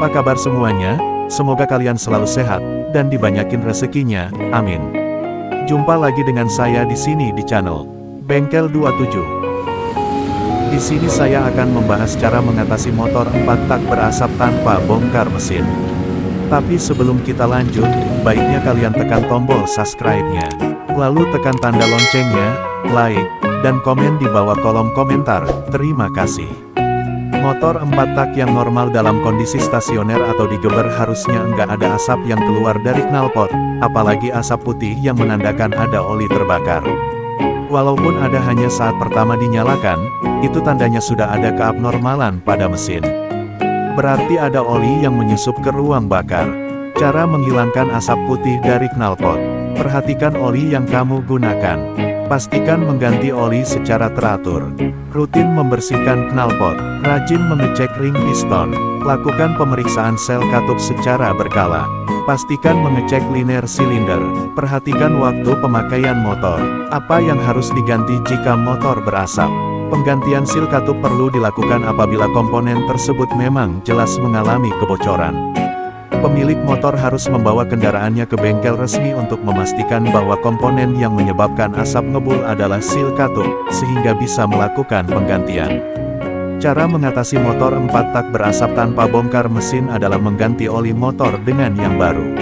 Apa kabar semuanya? Semoga kalian selalu sehat, dan dibanyakin rezekinya, amin. Jumpa lagi dengan saya di sini di channel Bengkel 27. Di sini saya akan membahas cara mengatasi motor 4 tak berasap tanpa bongkar mesin. Tapi sebelum kita lanjut, baiknya kalian tekan tombol subscribe-nya. Lalu tekan tanda loncengnya, like, dan komen di bawah kolom komentar. Terima kasih. Motor 4 tak yang normal dalam kondisi stasioner atau digeber harusnya enggak ada asap yang keluar dari knalpot, apalagi asap putih yang menandakan ada oli terbakar. Walaupun ada hanya saat pertama dinyalakan, itu tandanya sudah ada keabnormalan pada mesin. Berarti ada oli yang menyusup ke ruang bakar. Cara menghilangkan asap putih dari knalpot. Perhatikan oli yang kamu gunakan. Pastikan mengganti oli secara teratur. Rutin membersihkan knalpot. Rajin mengecek ring piston. Lakukan pemeriksaan sel katup secara berkala. Pastikan mengecek liner silinder. Perhatikan waktu pemakaian motor. Apa yang harus diganti jika motor berasap? Penggantian sil katup perlu dilakukan apabila komponen tersebut memang jelas mengalami kebocoran pemilik motor harus membawa kendaraannya ke bengkel resmi untuk memastikan bahwa komponen yang menyebabkan asap ngebul adalah sil katup, sehingga bisa melakukan penggantian. Cara mengatasi motor 4 tak berasap tanpa bongkar mesin adalah mengganti oli motor dengan yang baru.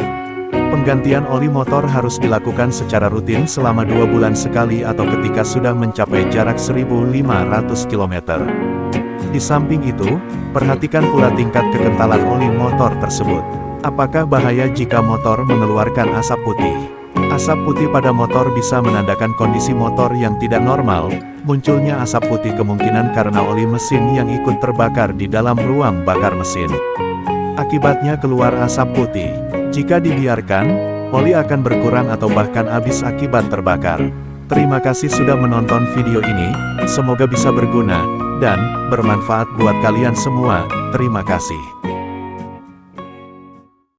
Penggantian oli motor harus dilakukan secara rutin selama dua bulan sekali atau ketika sudah mencapai jarak 1500 km. Di samping itu, perhatikan pula tingkat kekentalan oli motor tersebut. Apakah bahaya jika motor mengeluarkan asap putih? Asap putih pada motor bisa menandakan kondisi motor yang tidak normal, munculnya asap putih kemungkinan karena oli mesin yang ikut terbakar di dalam ruang bakar mesin. Akibatnya keluar asap putih. Jika dibiarkan, oli akan berkurang atau bahkan habis akibat terbakar. Terima kasih sudah menonton video ini, semoga bisa berguna, dan bermanfaat buat kalian semua. Terima kasih.